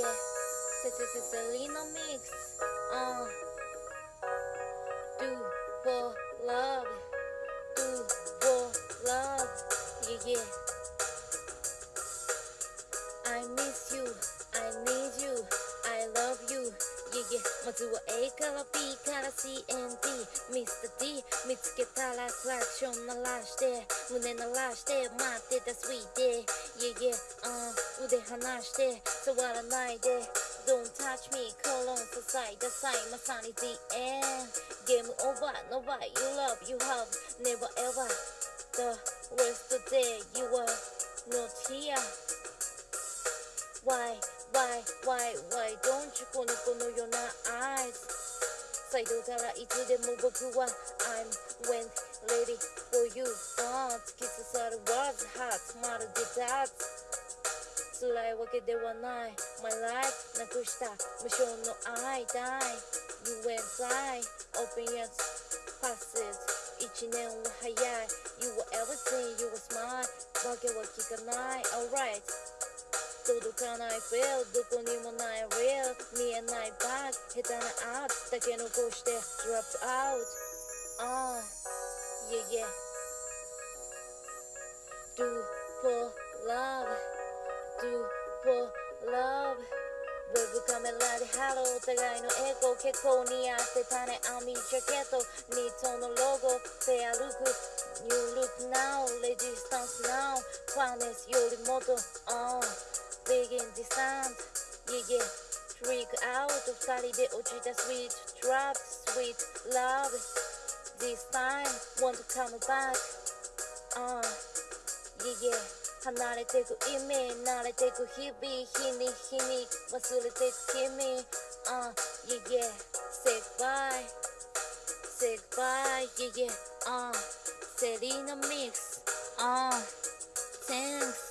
yeah. This is a Selena mix. Uh. Do for love. Do for love. Yeah, yeah. I miss you. I need you. I love you. Yeah, yeah. まずは A から B から CND Mr. D 見つけたらクラクション鳴らして胸鳴らして待ってた Sweet Day Yeah yeah、uh, 腕離して触らないで Don't touch me コロン支えダサいまさに The end ゲームオーバー Nobody you love you have Never ever The rest of the day you are not here Why, why, why, why don't you この子のような eyes サイドからいつでも僕は I'm when ready for you 辛いわけではない My life なくした無償の愛 Die You went fly Open yet passes 一年は早い You were everything You were smart わけは聞かない Alright 届かない feel どこにもない real 見えない back 下手な out だけ残して drop out uh, yeah yeah do for love do for love ウェブカメラでハローお互いのエコー結構似合ってたね網ジャケットニットのロゴフェアルック New look now レジスタンス now ファーネスよりもっと on Big in the sound Yeah yeah Freak out 二人で落ちた Sweet drop Sweet love This time Want to come back uh, Yeah yeah 離れてく意味慣れてく日々日に日に忘れてく君 uh, Yeah yeah Say goodbye Say goodbye Yeah yeah uh, Selena mix uh, Thanks